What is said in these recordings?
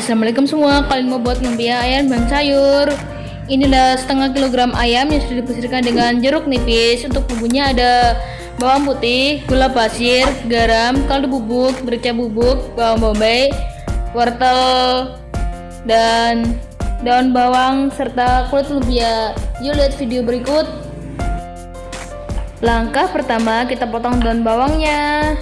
Assalamualaikum semua, kalian mau buat lumpia ayam dan sayur? Ini adalah setengah kilogram ayam yang sudah dibersihkan dengan jeruk nipis. Untuk bumbunya ada bawang putih, gula pasir, garam, kaldu bubuk, merica bubuk, bawang bombay, wortel, dan daun bawang serta kulit lumpia. Yuk lihat video berikut. Langkah pertama kita potong daun bawangnya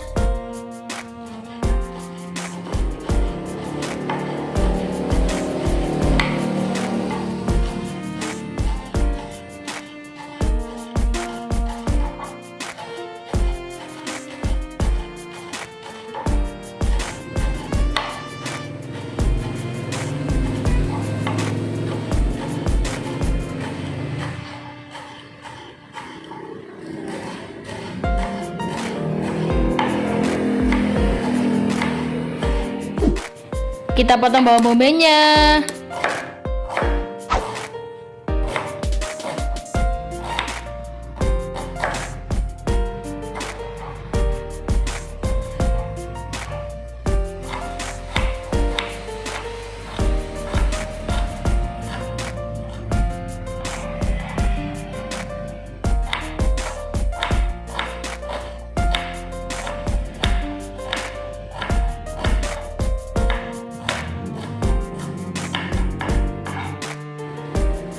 Kita potong bawang bombaynya.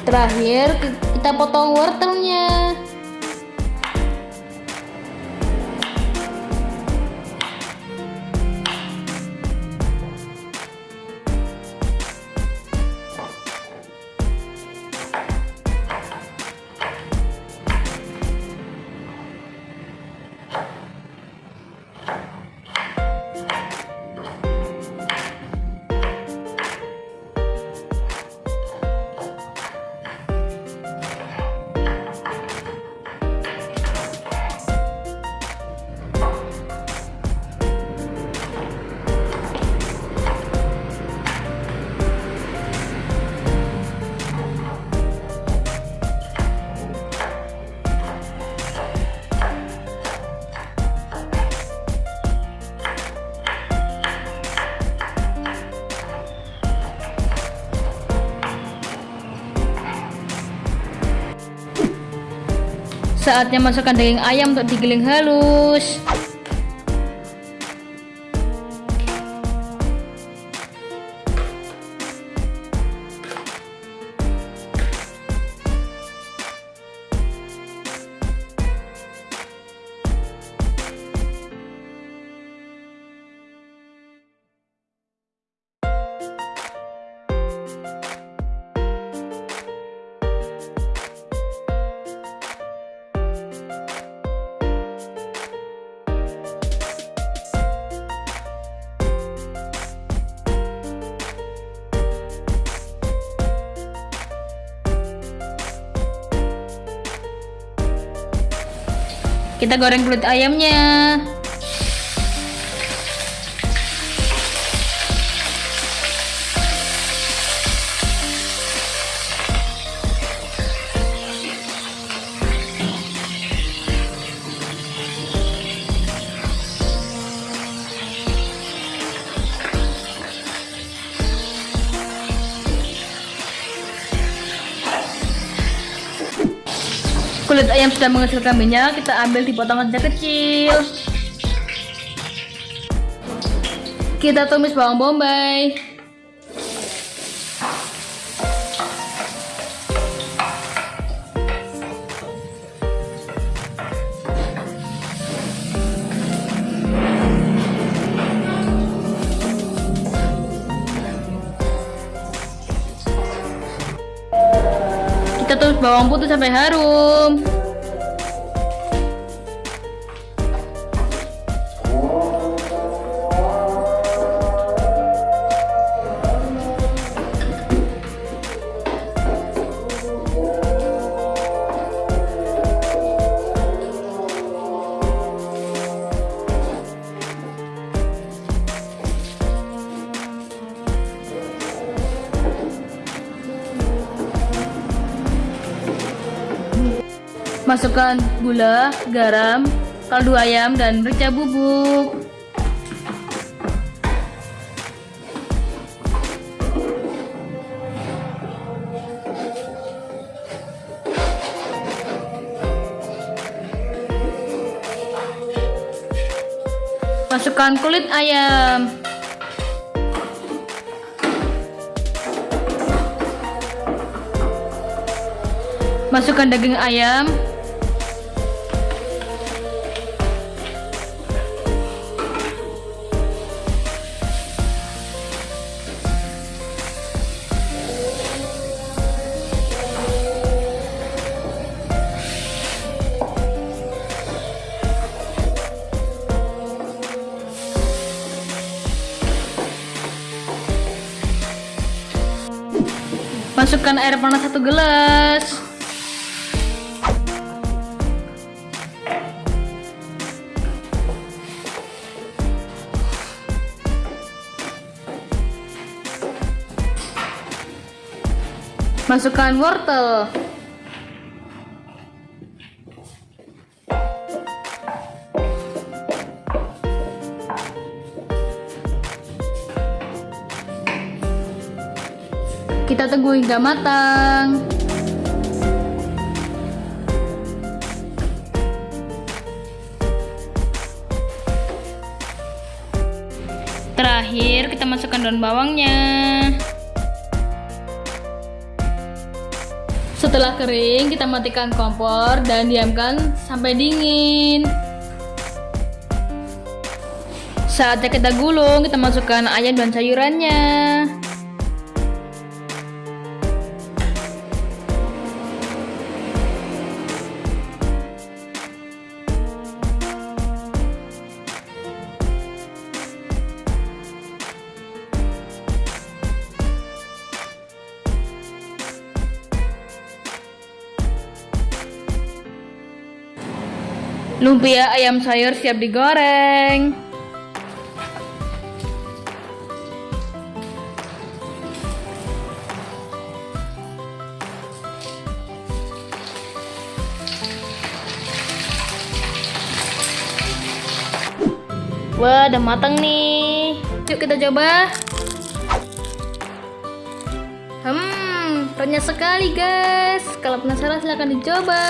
Terakhir kita potong wortelnya. Saatnya masukkan daging ayam untuk digiling halus. Kita goreng kulit ayamnya. Kulit ayam sudah menghasilkan minyak, kita ambil di potongan kecil. Kita tumis bawang bombay. Bawang putih sampai harum. Masukkan gula, garam, kaldu ayam, dan merica bubuk. Masukkan kulit ayam. Masukkan daging ayam, Masukkan air panas satu gelas. Masukkan wortel. Kita tunggu hingga matang. Terakhir kita masukkan daun bawangnya. Setelah kering, kita matikan kompor dan diamkan sampai dingin. Saatnya kita gulung, kita masukkan ayam dan sayurannya. Lumpia ayam sayur siap digoreng. Wah, udah matang nih. Yuk kita coba. Hmm, renyah sekali guys. Kalau penasaran silahkan dicoba.